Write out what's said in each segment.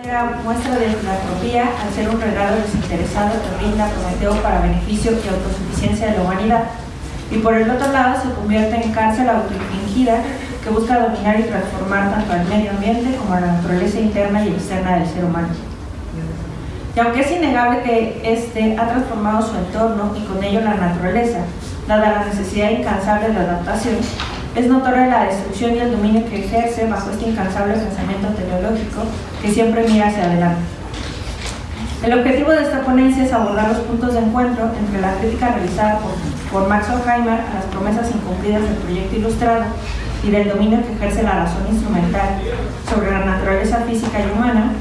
Era muestra de filantropía al ser un regalo desinteresado que brinda Prometeo para beneficio y autosuficiencia de la humanidad. Y por el otro lado se convierte en cárcel autoinfligida que busca dominar y transformar tanto al medio ambiente como a la naturaleza interna y externa del ser humano. Y aunque es innegable que éste ha transformado su entorno y con ello la naturaleza, dada la necesidad incansable de adaptación, es notoria la destrucción y el dominio que ejerce bajo este incansable pensamiento teleológico que siempre mira hacia adelante. El objetivo de esta ponencia es abordar los puntos de encuentro entre la crítica realizada por, por Max Horkheimer a las promesas incumplidas del proyecto ilustrado y del dominio que ejerce la razón instrumental sobre la naturaleza física y humana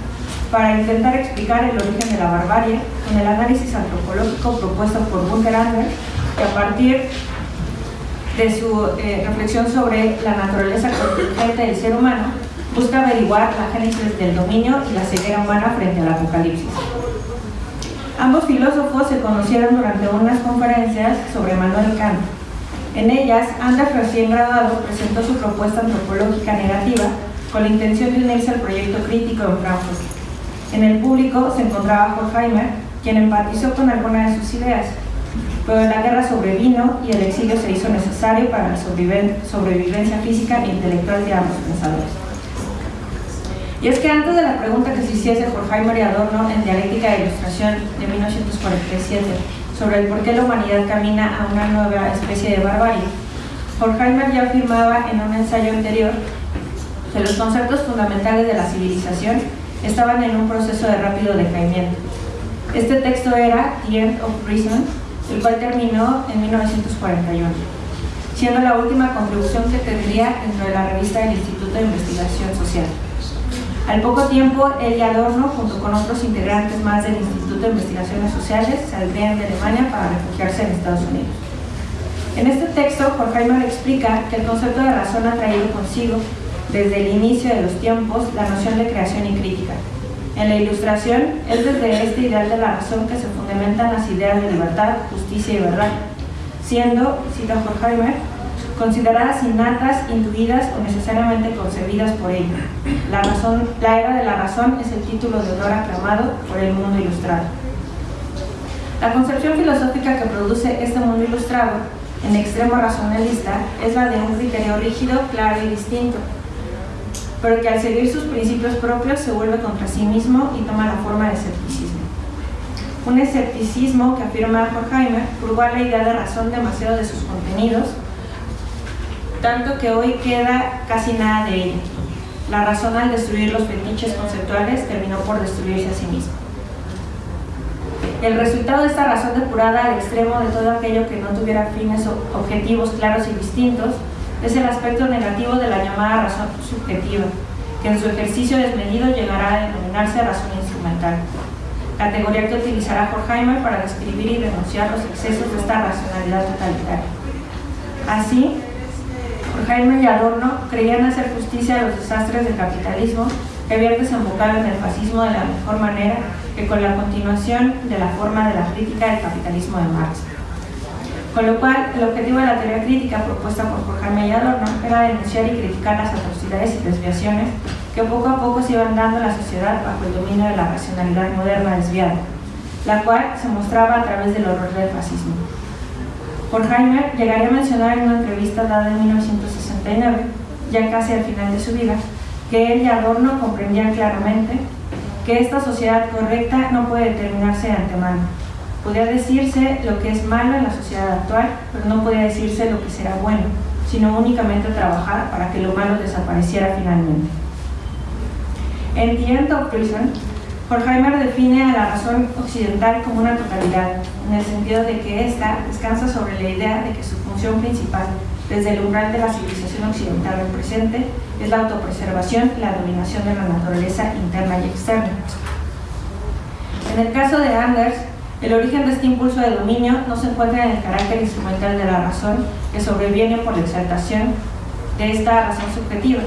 para intentar explicar el origen de la barbarie con el análisis antropológico propuesto por Bunker Anders que a partir de su eh, reflexión sobre la naturaleza contingente del ser humano busca averiguar la génesis del dominio y la ceguera humana frente al apocalipsis. Ambos filósofos se conocieron durante unas conferencias sobre Manuel Kant. En ellas, Anders, recién graduado, presentó su propuesta antropológica negativa con la intención de unirse al proyecto crítico en Frankfurt. En el público se encontraba Horkheimer, quien empatizó con algunas de sus ideas, pero la guerra sobrevino y el exilio se hizo necesario para la sobrevivencia física e intelectual de ambos pensadores. Y es que antes de la pregunta que se hiciese Horkheimer y Adorno en Dialéctica de Ilustración de 1947 sobre el por qué la humanidad camina a una nueva especie de barbarie, Horkheimer ya afirmaba en un ensayo anterior que los conceptos fundamentales de la civilización estaban en un proceso de rápido decaimiento. Este texto era The End of Reason, el cual terminó en 1941, siendo la última contribución que tendría dentro de la revista del Instituto de Investigación Social. Al poco tiempo, él y Adorno, junto con otros integrantes más del Instituto de Investigaciones Sociales, saldrían de Alemania para refugiarse en Estados Unidos. En este texto, Horkheimer explica que el concepto de razón ha traído consigo, desde el inicio de los tiempos, la noción de creación y crítica. En la ilustración, es desde este ideal de la razón que se fundamentan las ideas de libertad, justicia y verdad, siendo, cita Horkheimer, consideradas innatas, intuidas o necesariamente concebidas por ella. La, razón, la era de la razón es el título de honor aclamado por el mundo ilustrado. La concepción filosófica que produce este mundo ilustrado, en extremo racionalista, es la de un criterio rígido, claro y distinto, pero que al seguir sus principios propios se vuelve contra sí mismo y toma la forma de escepticismo. Un escepticismo que afirma Horkheimer purga la idea de razón demasiado de sus contenidos, tanto que hoy queda casi nada de ella. La razón al destruir los fetiches conceptuales terminó por destruirse a sí misma. El resultado de esta razón depurada al extremo de todo aquello que no tuviera fines objetivos claros y distintos es el aspecto negativo de la llamada razón subjetiva, que en su ejercicio desmedido llegará a denominarse razón instrumental, categoría que utilizará Horkheimer para describir y denunciar los excesos de esta racionalidad totalitaria. Así, Horkheimer y Adorno creían hacer justicia a los desastres del capitalismo que habían desembocado en el fascismo de la mejor manera que con la continuación de la forma de la crítica del capitalismo de Marx. Con lo cual, el objetivo de la teoría crítica propuesta por Jorge y Adorno era denunciar y criticar las atrocidades y desviaciones que poco a poco se iban dando en la sociedad bajo el dominio de la racionalidad moderna desviada, la cual se mostraba a través del horror del fascismo. Horkheimer llegaría a mencionar en una entrevista dada en 1969, ya casi al final de su vida, que él y Adorno comprendían claramente que esta sociedad correcta no puede determinarse de antemano, Podría decirse lo que es malo en la sociedad actual, pero no podría decirse lo que será bueno, sino únicamente trabajar para que lo malo desapareciera finalmente. En The End of Prison, Horkheimer define a la razón occidental como una totalidad, en el sentido de que ésta descansa sobre la idea de que su función principal, desde el umbral de la civilización occidental del presente, es la autopreservación y la dominación de la naturaleza interna y externa. En el caso de Anders, el origen de este impulso de dominio no se encuentra en el carácter instrumental de la razón que sobreviene por la exaltación de esta razón subjetiva,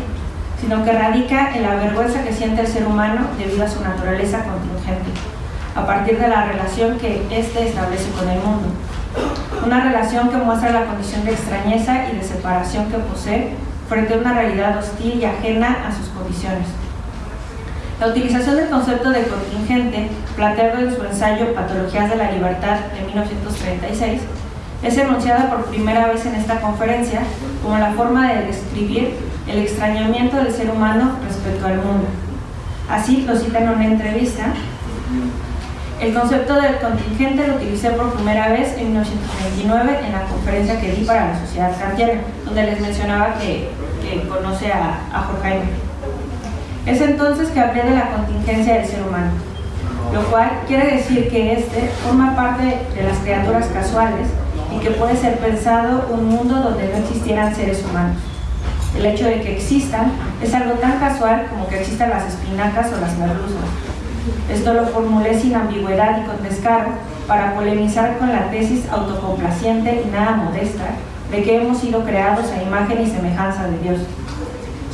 sino que radica en la vergüenza que siente el ser humano debido a su naturaleza contingente, a partir de la relación que éste establece con el mundo. Una relación que muestra la condición de extrañeza y de separación que posee frente a una realidad hostil y ajena a sus condiciones. La utilización del concepto de contingente, planteado en su ensayo Patologías de la Libertad de 1936, es enunciada por primera vez en esta conferencia como la forma de describir el extrañamiento del ser humano respecto al mundo. Así lo cita en una entrevista. El concepto del contingente lo utilicé por primera vez en 1929 en la conferencia que di para la sociedad kantiana, donde les mencionaba que, conoce a, a Jorge Es entonces que hablé de la contingencia del ser humano, lo cual quiere decir que éste forma parte de las criaturas casuales y que puede ser pensado un mundo donde no existieran seres humanos. El hecho de que existan es algo tan casual como que existan las espinacas o las merluzas. Esto lo formulé sin ambigüedad y con descaro para polemizar con la tesis autocomplaciente y nada modesta de que hemos sido creados a imagen y semejanza de Dios.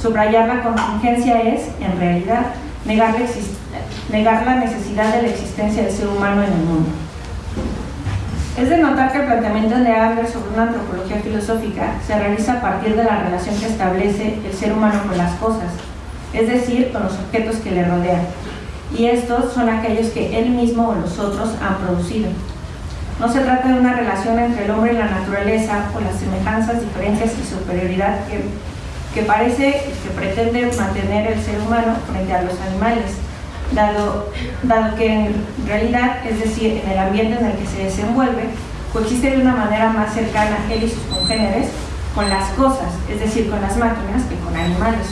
Subrayar la contingencia es, en realidad, negar la, necesidad de la existencia del ser humano en el mundo. Es de notar que el planteamiento de Adler sobre una antropología filosófica se realiza a partir de la relación que establece el ser humano con las cosas, es decir, con los objetos que le rodean, y estos son aquellos que él mismo o los otros han producido. No se trata de una relación entre el hombre y la naturaleza o las semejanzas, diferencias y superioridad que, que parece que pretende mantener el ser humano frente a los animales, dado, dado que en realidad, es decir, en el ambiente en el que se desenvuelve, coexiste de una manera más cercana él y sus congéneres con las cosas, es decir, con las máquinas que con animales.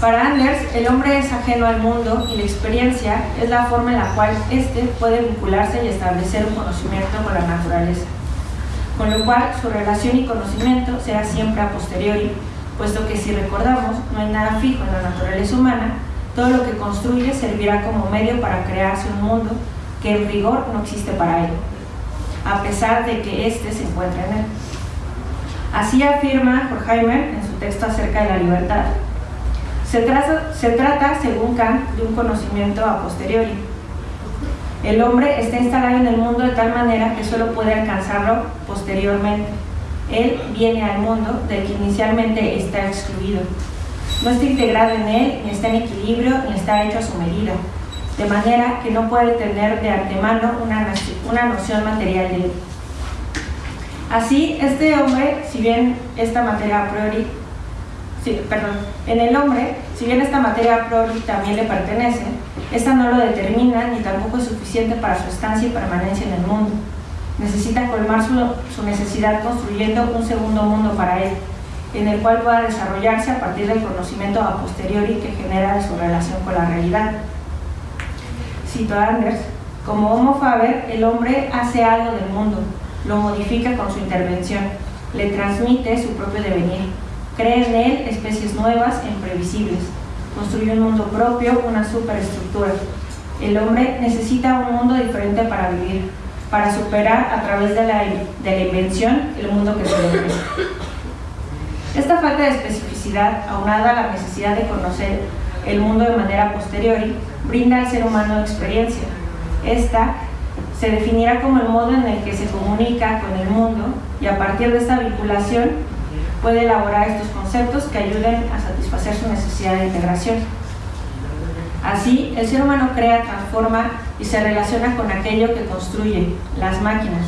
Para Anders, el hombre es ajeno al mundo y la experiencia es la forma en la cual éste puede vincularse y establecer un conocimiento con la naturaleza. Con lo cual, su relación y conocimiento será siempre a posteriori, puesto que si recordamos, no hay nada fijo en la naturaleza humana, todo lo que construye servirá como medio para crearse un mundo que en rigor no existe para él, a pesar de que éste se encuentra en él. Así afirma Horkheimer en su texto acerca de la libertad. Se trata, se trata, según Kant, de un conocimiento a posteriori. El hombre está instalado en el mundo de tal manera que solo puede alcanzarlo posteriormente. Él viene al mundo del que inicialmente está excluido no está integrado en él, ni está en equilibrio, ni está hecho a su medida, de manera que no puede tener de antemano una, una noción material de él. Así, este hombre, si bien esta materia a priori, perdón, en el hombre, si bien esta materia a priori también le pertenece, esta no lo determina ni tampoco es suficiente para su estancia y permanencia en el mundo. Necesita colmar su, su necesidad construyendo un segundo mundo para él, en el cual pueda desarrollarse a partir del conocimiento a posteriori que genera de su relación con la realidad. Cito a Anders, como Homo Faber, el hombre hace algo del mundo, lo modifica con su intervención, le transmite su propio devenir, crea en él especies nuevas e imprevisibles, construye un mundo propio, una superestructura. El hombre necesita un mundo diferente para vivir, para superar a través de la, de la invención el mundo que se ofrece. Esta falta de especificidad, aunada a la necesidad de conocer el mundo de manera posteriori, brinda al ser humano experiencia. Esta se definirá como el modo en el que se comunica con el mundo y a partir de esta vinculación puede elaborar estos conceptos que ayuden a satisfacer su necesidad de integración. Así, el ser humano crea, transforma y se relaciona con aquello que construye, las máquinas,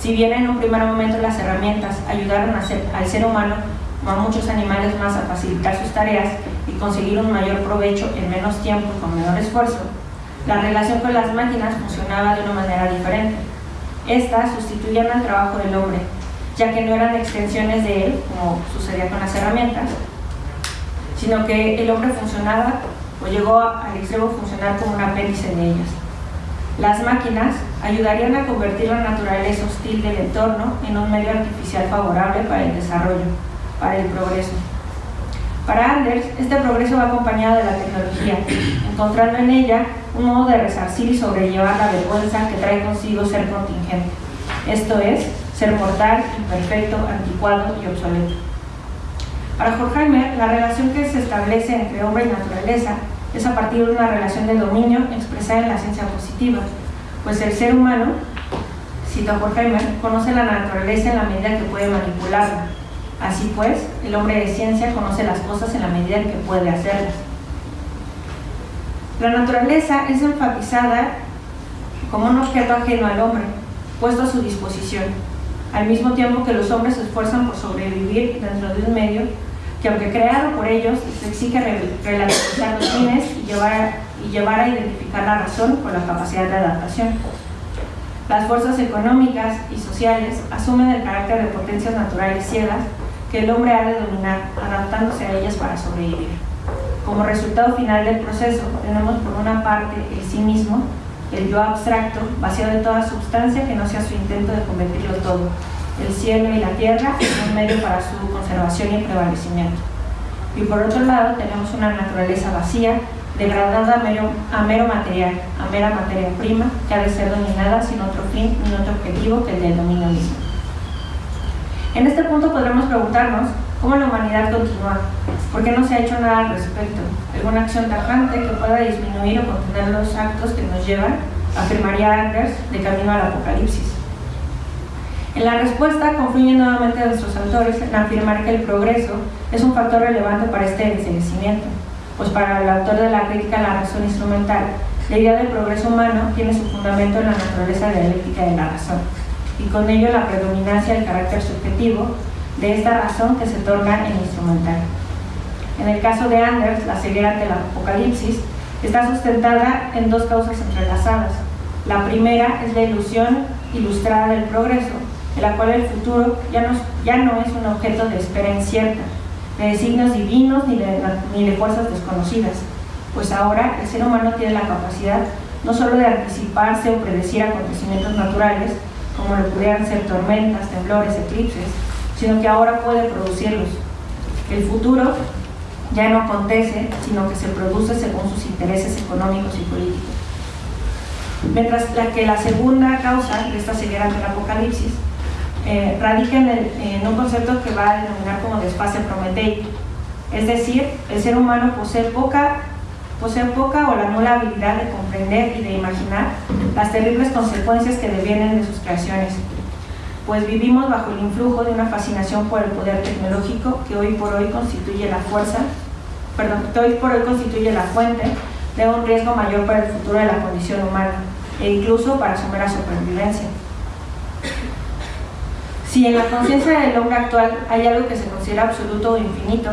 si bien en un primer momento las herramientas ayudaron al ser humano, como a muchos animales más, a facilitar sus tareas y conseguir un mayor provecho en menos tiempo con menor esfuerzo, la relación con las máquinas funcionaba de una manera diferente. Estas sustituían al trabajo del hombre, ya que no eran extensiones de él, como sucedía con las herramientas, sino que el hombre funcionaba o llegó al extremo funcionar como un apéndice de ellas. Las máquinas ayudarían a convertir la naturaleza hostil del entorno en un medio artificial favorable para el desarrollo, para el progreso. Para Anders, este progreso va acompañado de la tecnología, encontrando en ella un modo de resarcir y sobrellevar la vergüenza que trae consigo ser contingente, esto es, ser mortal, imperfecto, anticuado y obsoleto. Para Horkheimer, la relación que se establece entre hombre y naturaleza es a partir de una relación de dominio expresada en la ciencia positiva, pues el ser humano, cita Horkheimer, conoce la naturaleza en la medida que puede manipularla. Así pues, el hombre de ciencia conoce las cosas en la medida en que puede hacerlas. La naturaleza es enfatizada como un objeto ajeno al hombre, puesto a su disposición, al mismo tiempo que los hombres se esfuerzan por sobrevivir dentro de un medio que aunque creado por ellos, les exige relativizar los fines y llevar, y llevar a identificar la razón con la capacidad de adaptación. Las fuerzas económicas y sociales asumen el carácter de potencias naturales ciegas que el hombre ha de dominar, adaptándose a ellas para sobrevivir. Como resultado final del proceso, tenemos por una parte el sí mismo, el yo abstracto, vaciado de toda sustancia que no sea su intento de convertirlo todo, el cielo y la tierra es un medio para su conservación y prevalecimiento. Y por otro lado tenemos una naturaleza vacía, degradada a mero, a mero material, a mera materia prima, que ha de ser dominada sin otro fin ni otro objetivo que el del dominio mismo. En este punto podremos preguntarnos cómo la humanidad continúa, por qué no se ha hecho nada al respecto, alguna acción tajante que pueda disminuir o contener los actos que nos llevan, afirmaría Anders, de camino al apocalipsis. En la respuesta confluyen nuevamente nuestros autores en afirmar que el progreso es un factor relevante para este envejecimiento, pues para el autor de la crítica a la razón instrumental, la idea del progreso humano tiene su fundamento en la naturaleza dialéctica de la razón, y con ello la predominancia del carácter subjetivo de esta razón que se torna en instrumental. En el caso de Anders, la ceguera ante el apocalipsis está sustentada en dos causas entrelazadas. La primera es la ilusión ilustrada del progreso, en la cual el futuro ya no, ya no es un objeto de espera incierta, de designios divinos ni de, ni de fuerzas desconocidas, pues ahora el ser humano tiene la capacidad no solo de anticiparse o predecir acontecimientos naturales, como lo pudieran ser tormentas, temblores, eclipses, sino que ahora puede producirlos. El futuro ya no acontece, sino que se produce según sus intereses económicos y políticos. Mientras la que la segunda causa de esta ceguera del apocalipsis eh, radica en, un concepto que va a denominar como desfase prometeico. Es decir, el ser humano posee poca, posee poca o la nula habilidad de comprender y de imaginar las terribles consecuencias que devienen de sus creaciones, pues vivimos bajo el influjo de una fascinación por el poder tecnológico que hoy por hoy constituye la fuerza, perdón, que hoy por hoy constituye la fuente de un riesgo mayor para el futuro de la condición humana e incluso para su mera supervivencia. Si en la conciencia del hombre actual hay algo que se considera absoluto o infinito,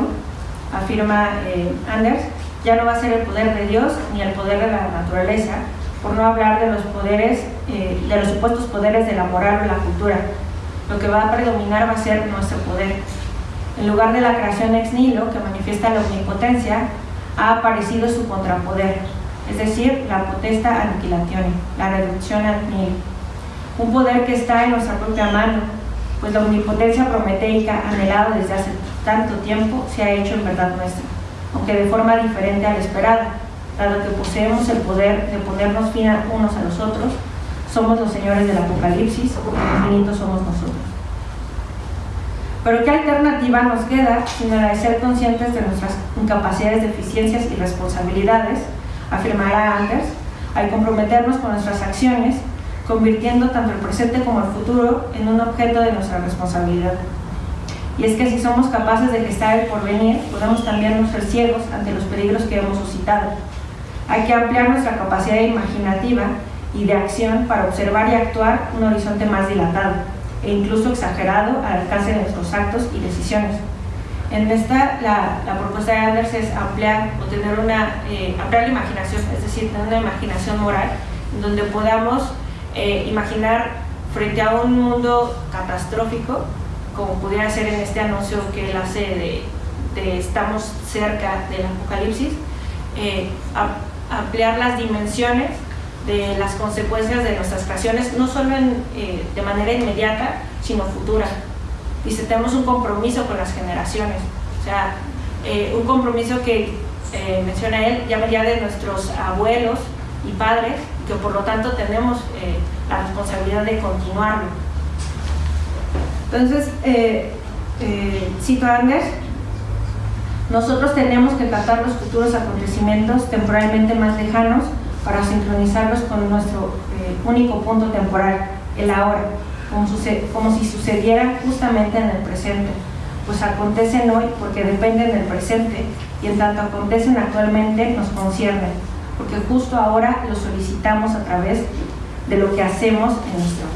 afirma eh, Anders, ya no va a ser el poder de Dios ni el poder de la naturaleza, por no hablar de los poderes, eh, de los supuestos poderes de la moral o la cultura. Lo que va a predominar va a ser nuestro poder. En lugar de la creación ex nihilo, que manifiesta la omnipotencia, ha aparecido su contrapoder, es decir, la potesta aniquilazione, la reducción al nihilo. Un poder que está en nuestra propia mano, pues la omnipotencia prometeica anhelada desde hace tanto tiempo se ha hecho en verdad nuestra, aunque de forma diferente a la esperada, dado que poseemos el poder de ponernos fin a unos a los otros, somos los señores del apocalipsis, infinitos somos nosotros. Pero ¿qué alternativa nos queda de ser conscientes de nuestras incapacidades, deficiencias y responsabilidades, afirmará Anders, al comprometernos con nuestras acciones convirtiendo tanto el presente como el futuro en un objeto de nuestra responsabilidad. Y es que si somos capaces de gestar el porvenir, podemos también no ser ciegos ante los peligros que hemos suscitado. Hay que ampliar nuestra capacidad imaginativa y de acción para observar y actuar un horizonte más dilatado e incluso exagerado al alcance de nuestros actos y decisiones. En esta, la, propuesta de Anders es ampliar o tener una, eh, ampliar la imaginación, es decir, tener una imaginación moral donde podamos eh, imaginar frente a un mundo catastrófico, como pudiera ser en este anuncio que él hace de, estamos cerca del apocalipsis, eh, ampliar las dimensiones de las consecuencias de nuestras creaciones, no solo eh, de manera inmediata, sino futura. Si tenemos un compromiso con las generaciones, o sea, un compromiso que menciona él, ya ya de nuestros abuelos y padres, que por lo tanto tenemos eh, la responsabilidad de continuarlo. Entonces, eh, eh, cito a Anders, nosotros tenemos que tratar los futuros acontecimientos temporalmente más lejanos para sincronizarlos con nuestro eh, único punto temporal, el ahora, como, como si sucediera justamente en el presente, pues acontecen hoy porque dependen del presente y en tanto acontecen actualmente nos conciernen porque justo ahora lo solicitamos a través de lo que hacemos en nuestro.